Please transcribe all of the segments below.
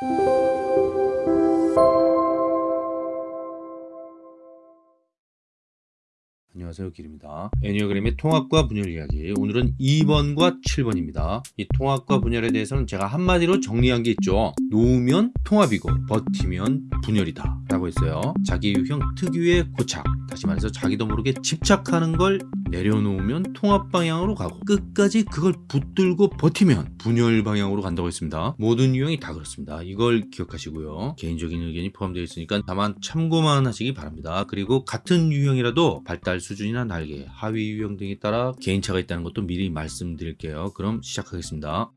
Thank you. 안녕하세요 길입니다. 애니어그램의 통합과 분열 이야기. 오늘은 2번과 7번입니다. 이 통합과 분열에 대해서는 제가 한마디로 정리한 게 있죠. 놓으면 통합이고 버티면 분열이다 라고 했어요. 자기 유형 특유의 고착. 다시 말해서 자기도 모르게 집착하는 걸 내려놓으면 통합 방향으로 가고 끝까지 그걸 붙들고 버티면 분열 방향으로 간다고 했습니다. 모든 유형이 다 그렇습니다. 이걸 기억하시고요. 개인적인 의견이 포함되어 있으니까 다만 참고만 하시기 바랍니다. 그리고 같은 유형이라도 발달 수준이나 날개, 하위 유형 등에 따라 개인차가 있다는 것도 미리 말씀드릴게요. 그럼 시작하겠습니다.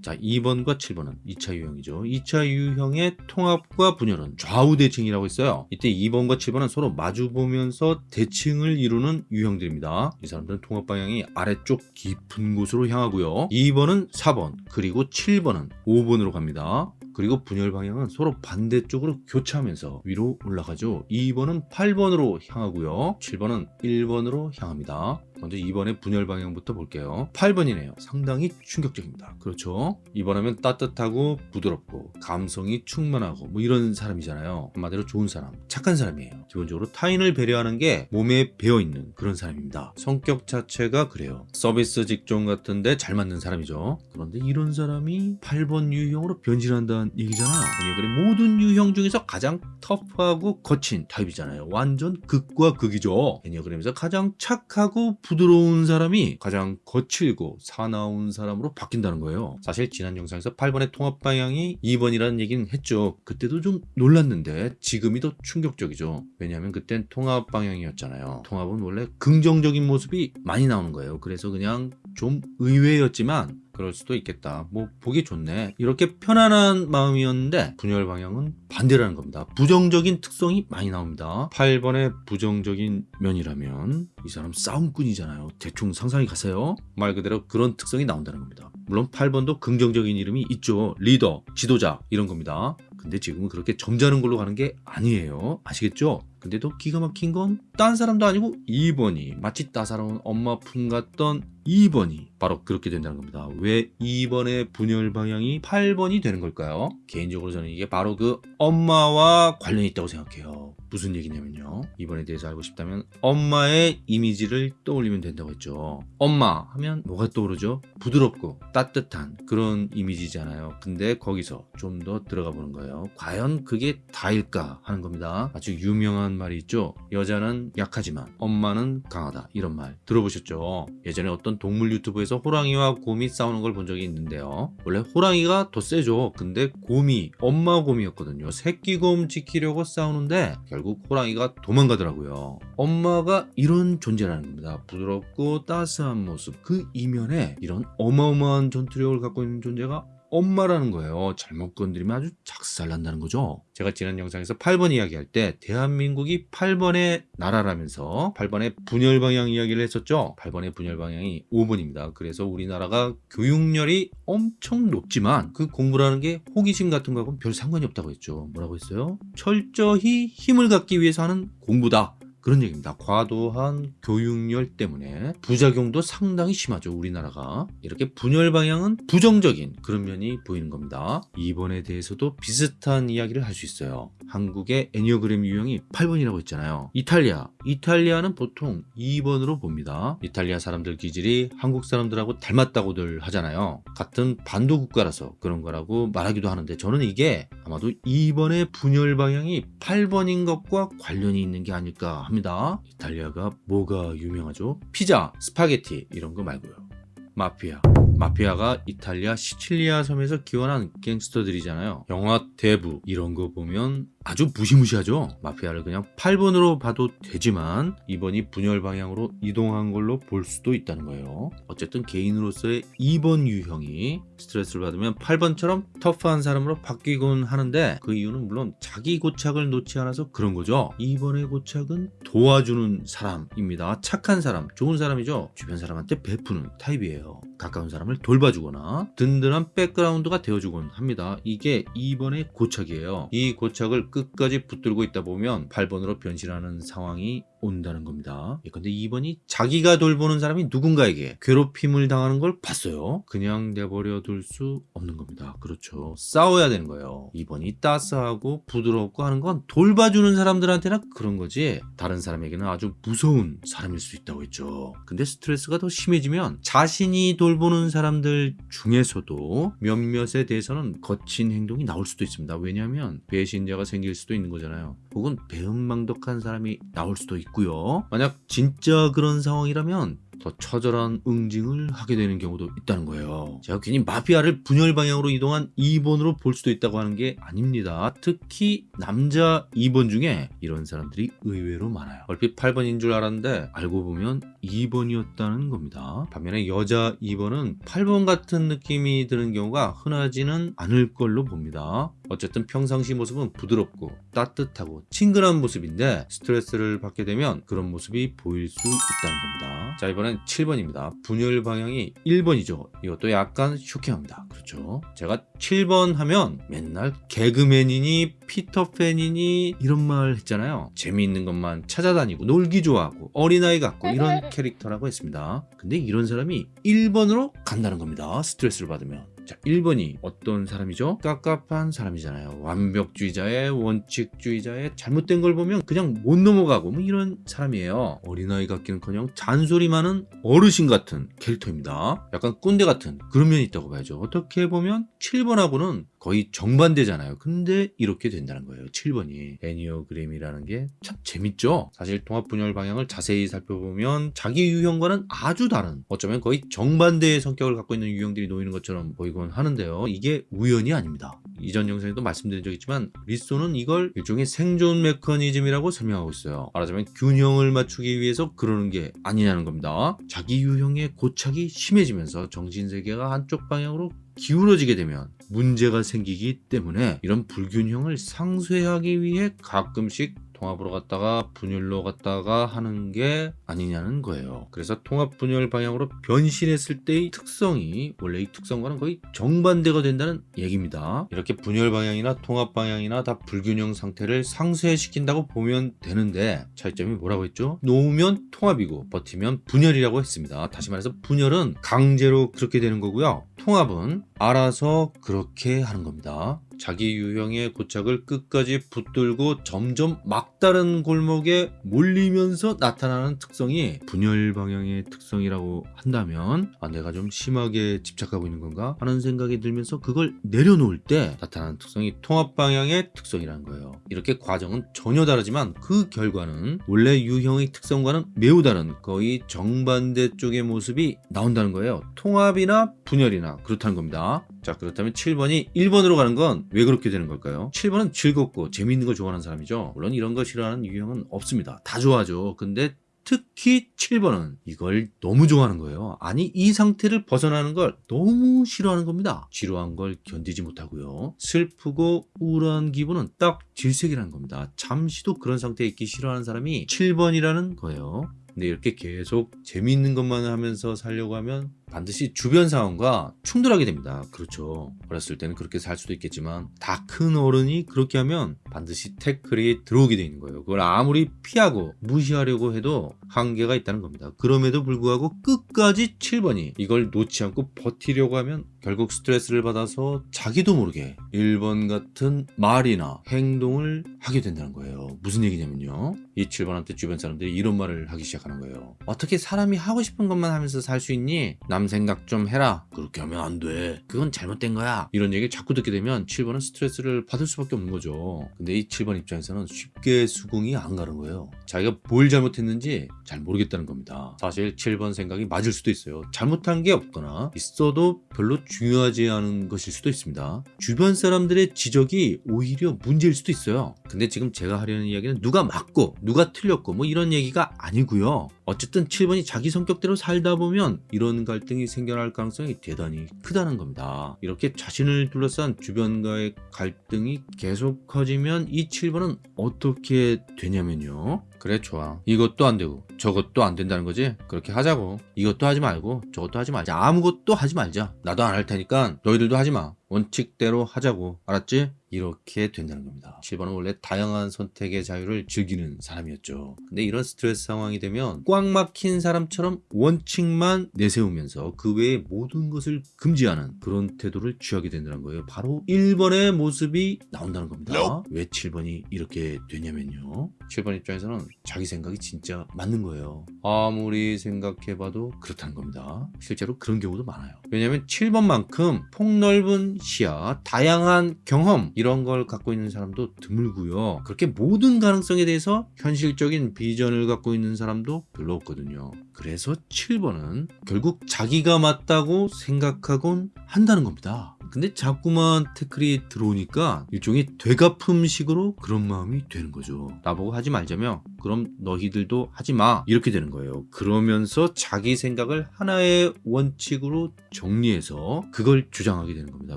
자 2번과 7번은 2차 유형이죠. 2차 유형의 통합과 분열은 좌우 대칭이라고 했어요. 이때 2번과 7번은 서로 마주보면서 대칭을 이루는 유형들입니다. 이 사람들은 통합 방향이 아래쪽 깊은 곳으로 향하고요. 2번은 4번 그리고 7번은 5번으로 갑니다 그리고 분열 방향은 서로 반대쪽으로 교차하면서 위로 올라가죠. 2번은 8번으로 향하고요. 7번은 1번으로 향합니다 먼저 2번의 분열 방향부터 볼게요. 8번이네요. 상당히 충격적입니다. 그렇죠? 2번 하면 따뜻하고 부드럽고 감성이 충만하고 뭐 이런 사람이잖아요. 한마디로 좋은 사람 착한 사람이에요. 기본적으로 타인을 배려하는 게 몸에 배어있는 그런 사람입니다. 성격 자체가 그래요. 서비스 직종 같은데 잘 맞는 사람이죠. 그런데 이런 사람이 8번 유형으로 변신한다는 얘기잖아요 그래 모든 유형 중에서 가장 터프하고 거친 타입이잖아요. 완전 극과 극이죠. 애니어그램에서 가장 착하고 부드러운 사람이 가장 거칠고 사나운 사람으로 바뀐다는 거예요. 사실 지난 영상에서 8번의 통합 방향이 2번이라는 얘기는 했죠. 그때도 좀 놀랐는데 지금이 더 충격적이죠. 왜냐하면 그땐 통합 방향이었잖아요. 통합은 원래 긍정적인 모습이 많이 나오는 거예요. 그래서 그냥 좀 의외였지만 그럴 수도 있겠다. 뭐 보기 좋네. 이렇게 편안한 마음이었는데 분열 방향은 반대라는 겁니다. 부정적인 특성이 많이 나옵니다. 8번의 부정적인 면이라면 이 사람 싸움꾼이잖아요. 대충 상상이 가세요. 말 그대로 그런 특성이 나온다는 겁니다. 물론 8번도 긍정적인 이름이 있죠. 리더 지도자 이런 겁니다. 근데 지금은 그렇게 점잖은 걸로 가는 게 아니에요. 아시겠죠? 근데 더 기가 막힌 건 딴 사람도 아니고 2번이 마치 따사로운 엄마 품 같던 2번이 바로 그렇게 된다는 겁니다. 왜 2번의 분열 방향이 8번이 되는 걸까요? 개인적으로 저는 이게 바로 그 엄마와 관련이 있다고 생각해요. 무슨 얘기냐면요. 이번에 대해서 알고 싶다면 엄마의 이미지를 떠올리면 된다고 했죠. 엄마 하면 뭐가 떠오르죠? 부드럽고 따뜻한 그런 이미지잖아요. 근데 거기서 좀 더 들어가 보는 거예요. 과연 그게 다일까 하는 겁니다. 아주 유명한 말이 있죠. 여자는 약하지만 엄마는 강하다. 이런 말 들어보셨죠? 예전에 어떤 동물 유튜브에서 호랑이와 곰이 싸우는 걸 본 적이 있는데요. 원래 호랑이가 더 세죠. 근데 곰이 엄마 곰이었거든요. 새끼 곰 지키려고 싸우는데 결국 호랑이가 도망가더라고요. 엄마가 이런 존재라는 겁니다. 부드럽고 따스한 모습 그 이면에 이런 어마어마한 전투력을 갖고 있는 존재가 엄마라는 거예요. 잘못 건드리면 아주 작살난다는 거죠. 제가 지난 영상에서 8번 이야기할 때 대한민국이 8번의 나라라면서 8번의 분열 방향 이야기를 했었죠. 8번의 분열 방향이 5번입니다. 그래서 우리나라가 교육열이 엄청 높지만 그 공부라는 게 호기심 같은 거하고는 별 상관이 없다고 했죠. 뭐라고 했어요? 철저히 힘을 갖기 위해서 하는 공부다 그런 얘기입니다. 과도한 교육열 때문에 부작용도 상당히 심하죠. 우리나라가. 이렇게 분열 방향은 부정적인 그런 면이 보이는 겁니다. 2번에 대해서도 비슷한 이야기를 할 수 있어요. 한국의 애니어그램 유형이 8번이라고 했잖아요. 이탈리아. 이탈리아는 보통 2번으로 봅니다. 이탈리아 사람들 기질이 한국 사람들하고 닮았다고들 하잖아요. 같은 반도 국가라서 그런 거라고 말하기도 하는데 저는 이게 아마도 2번의 분열 방향이 8번인 것과 관련이 있는 게 아닐까 합니다. 이탈리아가 뭐가 유명하죠? 피자, 스파게티 이런 거 말고요. 마피아. 마피아가 이탈리아 시칠리아 섬에서 기원한 gangster들이잖아요. 영화 대부 이런 거 보면 아주 무시무시하죠. 마피아를 그냥 8번으로 봐도 되지만 이번이 분열 방향으로 이동한 걸로 볼 수도 있다는 거예요. 어쨌든 개인으로서의 2번 유형이 스트레스를 받으면 8번처럼 터프한 사람으로 바뀌곤 하는데 그 이유는 물론 자기 고착을 놓지 않아서 그런 거죠. 2번의 고착은 도와주는 사람입니다. 착한 사람 좋은 사람이죠. 주변 사람한테 베푸는 타입이에요. 가까운 사람을 돌봐주거나 든든한 백그라운드가 되어주곤 합니다. 이게 2번의 고착이에요. 이 고착을 끝까지 붙들고 있다 보면 8번으로 변신하는 상황이 온다는 겁니다. 예, 근데 2번이 자기가 돌보는 사람이 누군가에게 괴롭힘을 당하는 걸 봤어요. 그냥 내버려 둘 수 없는 겁니다. 그렇죠. 싸워야 되는 거예요. 2번이 따스하고 부드럽고 하는 건 돌봐주는 사람들한테나 그런 거지 다른 사람에게는 아주 무서운 사람일 수 있다고 했죠. 근데 스트레스가 더 심해지면 자신이 돌보는 사람들 중에서도 몇몇에 대해서는 거친 행동이 나올 수도 있습니다. 왜냐하면 배신자가 생길 수도 있는 거잖아요. 혹은 배은망덕한 사람이 나올 수도 있고 요. 만약 진짜 그런 상황이라면 더 처절한 응징을 하게 되는 경우도 있다는 거예요. 제가 괜히 마피아를 분열 방향으로 이동한 2번으로 볼 수도 있다고 하는 게 아닙니다. 특히 남자 2번 중에 이런 사람들이 의외로 많아요. 얼핏 8번인 줄 알았는데 알고 보면 2번이었다는 겁니다. 반면에 여자 2번은 8번 같은 느낌이 드는 경우가 흔하지는 않을 걸로 봅니다. 어쨌든 평상시 모습은 부드럽고 따뜻하고 친근한 모습인데 스트레스를 받게 되면 그런 모습이 보일 수 있다는 겁니다. 자 이번 엔 7번입니다. 분열 방향이 1번이죠. 이것도 약간 쇼킹합니다. 그렇죠. 제가 7번 하면 맨날 개그맨이니 피터팬이니 이런 말 했잖아요. 재미있는 것만 찾아다니고 놀기 좋아하고 어린아이 같고 이런 캐릭터라고 했습니다. 근데 이런 사람이 1번으로 간다는 겁니다. 스트레스를 받으면. 자, 1번이 어떤 사람이죠? 깝깝한 사람이잖아요. 완벽주의자의 원칙주의자의 잘못된 걸 보면 그냥 못 넘어가고 뭐 이런 사람이에요. 어린아이 같기는커녕 잔소리 많은 어르신 같은 캐릭터입니다. 약간 꼰대 같은 그런 면이 있다고 봐야죠. 어떻게 보면 7번하고는 거의 정반대잖아요. 근데 이렇게 된다는 거예요. 7번이. 애니어그램이라는 게 참 재밌죠? 사실 통합 분열 방향을 자세히 살펴보면 자기 유형과는 아주 다른 어쩌면 거의 정반대의 성격을 갖고 있는 유형들이 놓이는 것처럼 보이곤 하는데요. 이게 우연이 아닙니다. 이전 영상에도 말씀드린 적 있지만 리소는 이걸 일종의 생존 메커니즘이라고 설명하고 있어요. 말하자면 균형을 맞추기 위해서 그러는 게 아니냐는 겁니다. 자기 유형의 고착이 심해지면서 정신세계가 한쪽 방향으로 기울어지게 되면 문제가 생기기 때문에 이런 불균형을 상쇄하기 위해 가끔씩 통합으로 갔다가 분열로 갔다가 하는 게 아니냐는 거예요. 그래서 통합 분열 방향으로 변신했을 때의 특성이 원래 이 특성과는 거의 정반대가 된다는 얘기입니다. 이렇게 분열 방향이나 통합 방향이나 다 불균형 상태를 상쇄시킨다고 보면 되는데 차이점이 뭐라고 했죠? 놓으면 통합이고 버티면 분열이라고 했습니다. 다시 말해서 분열은 강제로 그렇게 되는 거고요. 통합은 알아서 그렇게 하는 겁니다. 자기 유형의 고착을 끝까지 붙들고 점점 막다른 골목에 몰리면서 나타나는 특성이 분열 방향의 특성이라고 한다면 아, 내가 좀 심하게 집착하고 있는 건가 하는 생각이 들면서 그걸 내려놓을 때 나타나는 특성이 통합 방향의 특성이라는 거예요. 이렇게 과정은 전혀 다르지만 그 결과는 원래 유형의 특성과는 매우 다른 거의 정반대 쪽의 모습이 나온다는 거예요. 통합이나 분열이나 그렇다는 겁니다. 자 그렇다면 7번이 1번으로 가는 건 왜 그렇게 되는 걸까요? 7번은 즐겁고 재미있는 걸 좋아하는 사람이죠. 물론 이런 거 싫어하는 유형은 없습니다. 다 좋아하죠. 근데 특히 7번은 이걸 너무 좋아하는 거예요. 아니 이 상태를 벗어나는 걸 너무 싫어하는 겁니다. 지루한 걸 견디지 못하고요. 슬프고 우울한 기분은 딱 질색이라는 겁니다. 잠시도 그런 상태에 있기 싫어하는 사람이 7번이라는 거예요. 근데 이렇게 계속 재미있는 것만 하면서 살려고 하면 반드시 주변 상황과 충돌하게 됩니다. 그렇죠. 어렸을 때는 그렇게 살 수도 있겠지만 다 큰 어른이 그렇게 하면 반드시 태클이 들어오게 되는 거예요. 그걸 아무리 피하고 무시하려고 해도 한계가 있다는 겁니다. 그럼에도 불구하고 끝까지 7번이 이걸 놓지 않고 버티려고 하면 결국 스트레스를 받아서 자기도 모르게 1번 같은 말이나 행동을 하게 된다는 거예요. 무슨 얘기냐면요. 이 7번한테 주변 사람들이 이런 말을 하기 시작하는 거예요. 어떻게 사람이 하고 싶은 것만 하면서 살 수 있니? 남 생각 좀 해라. 그렇게 하면 안 돼. 그건 잘못된 거야. 이런 얘기 자꾸 듣게 되면 7번은 스트레스를 받을 수밖에 없는 거죠. 근데 이 7번 입장에서는 쉽게 수긍이 안 가는 거예요. 자기가 뭘 잘못했는지 잘 모르겠다는 겁니다. 사실 7번 생각이 맞을 수도 있어요. 잘못한 게 없거나 있어도 별로 중요하지 않은 것일 수도 있습니다. 주변 사람들의 지적이 오히려 문제일 수도 있어요. 근데 지금 제가 하려는 이야기는 누가 맞고 누가 틀렸고 뭐 이런 얘기가 아니고요. 어쨌든 7번이 자기 성격대로 살다 보면 이런 갈등 이 생겨날 가능성이 대단히 크다는 겁니다. 이렇게 자신을 둘러싼 주변과의 갈등이 계속 커지면 이 7번은 어떻게 되냐면요. 그래 좋아. 이것도 안 되고 저것도 안 된다는 거지? 그렇게 하자고. 이것도 하지 말고 저것도 하지 말자. 아무것도 하지 말자. 나도 안 할 테니까 너희들도 하지 마. 원칙대로 하자고. 알았지? 이렇게 된다는 겁니다. 7번은 원래 다양한 선택의 자유를 즐기는 사람이었죠. 근데 이런 스트레스 상황이 되면 꽉 막힌 사람처럼 원칙만 내세우면서 그 외의 모든 것을 금지하는 그런 태도를 취하게 된다는 거예요. 바로 1번의 모습이 나온다는 겁니다. 왜 7번이 이렇게 되냐면요. 7번 입장에서는 자기 생각이 진짜 맞는 거예요. 아무리 생각해봐도 그렇다는 겁니다. 실제로 그런 경우도 많아요. 왜냐하면 7번만큼 폭넓은 시야 다양한 경험 이런 걸 갖고 있는 사람도 드물고요. 그렇게 모든 가능성에 대해서 현실적인 비전을 갖고 있는 사람도 별로 없거든요. 그래서 7번은 결국 자기가 맞다고 생각하곤 한다는 겁니다. 근데 자꾸만 태클이 들어오니까 일종의 되갚음식으로 그런 마음이 되는 거죠. 나보고 하지 말자며 그럼 너희들도 하지 마. 이렇게 되는 거예요. 그러면서 자기 생각을 하나의 원칙으로 정리해서 그걸 주장하게 되는 겁니다.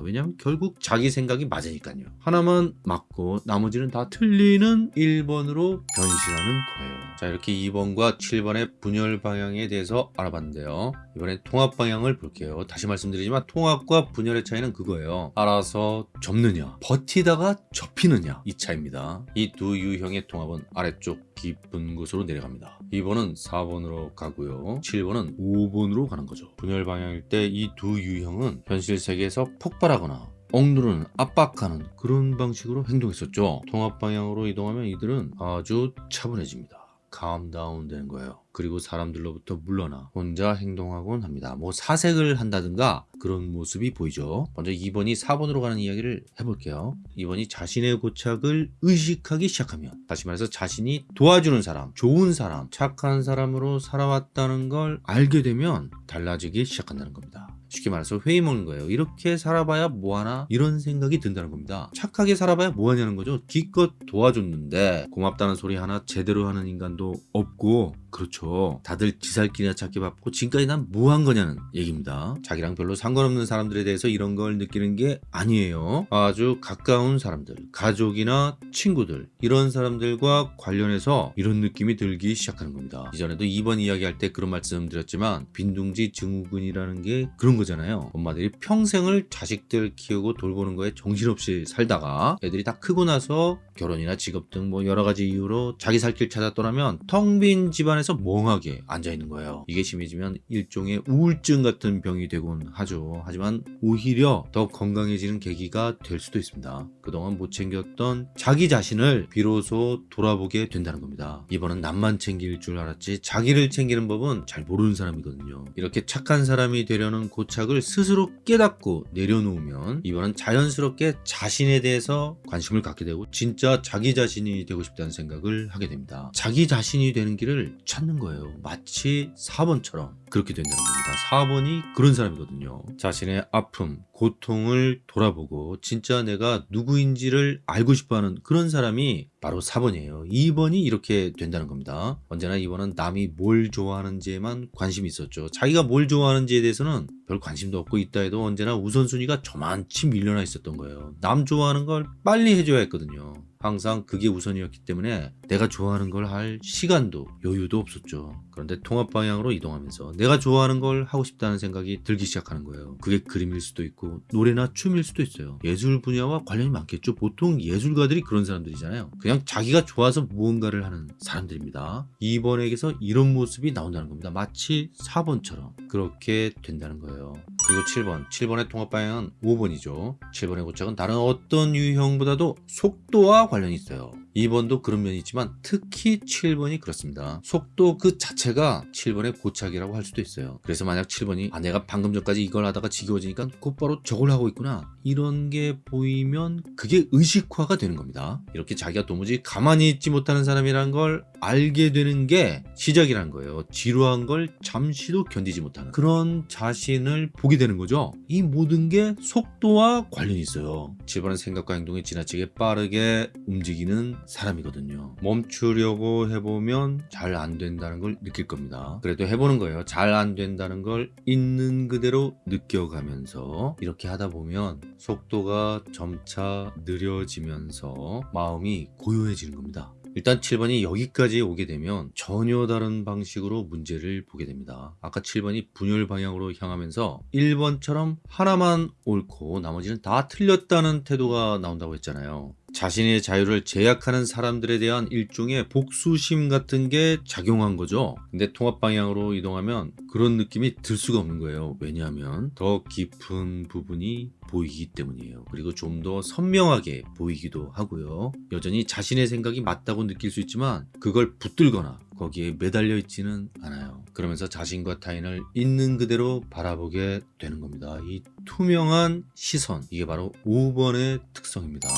왜냐하면 결국 자기 생각이 맞으니까요. 하나만 맞고 나머지는 다 틀리는 1번으로 변신하는 거예요. 자 이렇게 2번과 7번의 분열 방향에 대해서 알아봤는데요. 이번엔 통합 방향을 볼게요. 다시 말씀드리지만 통합과 분열의 차이는 그거예요. 알아서 접느냐 버티다가 접히느냐 이 차이입니다. 이 두 유형의 통합은 아래쪽 깊은 곳으로 내려갑니다. 2번은 4번으로 가고요. 7번은 5번으로 가는 거죠. 분열 방향일 때 이 두 유형은 현실 세계에서 폭발하거나 억누르는 압박하는 그런 방식으로 행동했었죠. 통합 방향으로 이동하면 이들은 아주 차분해집니다 감다운 되는 거예요. 그리고 사람들로부터 물러나 혼자 행동하곤 합니다. 뭐 사색을 한다든가 그런 모습이 보이죠. 먼저 2번이 4번으로 가는 이야기를 해볼게요. 2번이 자신의 고착을 의식하기 시작하면 다시 말해서 자신이 도와주는 사람 좋은 사람 착한 사람으로 살아왔다는 걸 알게 되면 달라지기 시작한다는 겁니다 쉽게 말해서 회의 먹는 거예요. 이렇게 살아봐야 뭐하나? 이런 생각이 든다는 겁니다. 착하게 살아봐야 뭐하냐는 거죠? 기껏 도와줬는데 고맙다는 소리 하나 제대로 하는 인간도 없고 그렇죠. 다들 지살길이나 찾기 바쁘고 지금까지 난 뭐 한 거냐는 얘기입니다. 자기랑 별로 상관없는 사람들에 대해서 이런 걸 느끼는 게 아니에요. 아주 가까운 사람들 가족이나 친구들 이런 사람들과 관련해서 이런 느낌이 들기 시작하는 겁니다. 이전에도 2번 이야기할 때 그런 말씀 드렸지만 빈둥지 증후군이라는 게 그런 거잖아요. 엄마들이 평생을 자식들 키우고 돌보는 거에 정신없이 살다가 애들이 다 크고 나서 결혼이나 직업 등 뭐 여러 가지 이유로 자기 살 길 찾아 떠나면 텅 빈 집안에서 멍하게 앉아있는 거예요. 이게 심해지면 일종의 우울증 같은 병이 되곤 하죠. 하지만 오히려 더 건강해지는 계기가 될 수도 있습니다. 그동안 못 챙겼던 자기 자신을 비로소 돌아보게 된다는 겁니다. 이번은 남만 챙길 줄 알았지 자기를 챙기는 법은 잘 모르는 사람이거든요. 이렇게 착한 사람이 되려는 고착을 스스로 깨닫고 내려놓으면 이번은 자연스럽게 자신에 대해서 관심을 갖게 되고 진짜 자기 자신이 되고 싶다는 생각을 하게 됩니다. 자기 자신이 되는 길을 찾는 거예요. 마치 4번처럼 그렇게 된다는 겁니다. 4번이 그런 사람이거든요. 자신의 아픔 고통을 돌아보고 진짜 내가 누구인지를 알고 싶어하는 그런 사람이 바로 4번이에요. 2번이 이렇게 된다는 겁니다. 언제나 2번은 남이 뭘 좋아하는지에만 관심이 있었죠. 자기가 뭘 좋아하는지에 대해서는 별 관심도 없고 있다 해도 언제나 우선순위가 저만치 밀려나 있었던 거예요. 남 좋아하는 걸 빨리 해줘야 했거든요. 항상 그게 우선이었기 때문에 내가 좋아하는 걸 할 시간도 여유도 없었죠 그런데 통합 방향으로 이동하면서 내가 좋아하는 걸 하고 싶다는 생각이 들기 시작하는 거예요. 그게 그림일 수도 있고 노래나 춤일 수도 있어요. 예술 분야와 관련이 많겠죠. 보통 예술가들이 그런 사람들이잖아요. 그냥 자기가 좋아서 무언가를 하는 사람들입니다. 2번에게서 이런 모습이 나온다는 겁니다. 마치 4번처럼 그렇게 된다는 거예요. 그리고 7번. 7번의 통합 방향은 5번이죠. 7번의 고착은 다른 어떤 유형보다도 속도와 관련이 있어요 2번도 그런 면이 있지만 특히 7번이 그렇습니다. 속도 그 자체가 7번의 고착이라고 할 수도 있어요. 그래서 만약 7번이 아 내가 방금 전까지 이걸 하다가 지겨워지니까 곧바로 저걸 하고 있구나. 이런 게 보이면 그게 의식화가 되는 겁니다. 이렇게 자기가 도무지 가만히 있지 못하는 사람이란 걸 알게 되는 게 시작이란 거예요. 지루한 걸 잠시도 견디지 못하는 그런 자신을 보게 되는 거죠. 이 모든 게 속도와 관련이 있어요. 7번은 생각과 행동이 지나치게 빠르게 움직이는 사람이거든요 멈추려고 해보면 잘 안 된다는 걸 느낄 겁니다 그래도 해보는 거예요 잘 안 된다는 걸 있는 그대로 느껴가면서 이렇게 하다 보면 속도가 점차 느려지면서 마음이 고요해지는 겁니다 일단 7번이 여기까지 오게 되면 전혀 다른 방식으로 문제를 보게 됩니다. 아까 7번이 분열 방향으로 향하면서 1번처럼 하나만 옳고 나머지는 다 틀렸다는 태도가 나온다고 했잖아요. 자신의 자유를 제약하는 사람들에 대한 일종의 복수심 같은 게 작용한 거죠. 근데 통합 방향으로 이동하면 그런 느낌이 들 수가 없는 거예요. 왜냐하면 더 깊은 부분이 보이기 때문이에요. 그리고 좀 더 선명하게 보이기도 하고요. 여전히 자신의 생각이 맞다고 느낄 수 있지만 그걸 붙들거나 거기에 매달려 있지는 않아요. 그러면서 자신과 타인을 있는 그대로 바라보게 되는 겁니다. 이 투명한 시선 이게 바로 5번의 특성입니다.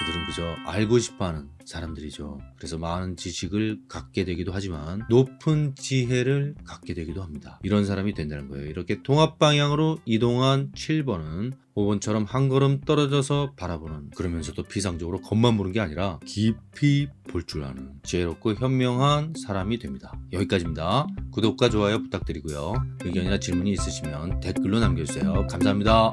그들은 그저 알고 싶어하는 사람들이죠. 그래서 많은 지식을 갖게 되기도 하지만 높은 지혜를 갖게 되기도 합니다. 이런 사람이 된다는 거예요. 이렇게 통합 방향으로 이동한 7번은 5번처럼 한 걸음 떨어져서 바라보는 그러면서도 비상적으로 겉만 보는 게 아니라 깊이 볼 줄 아는 지혜롭고 현명한 사람이 됩니다. 여기까지입니다. 구독과 좋아요 부탁드리고요. 의견이나 질문이 있으시면 댓글로 남겨주세요. 감사합니다.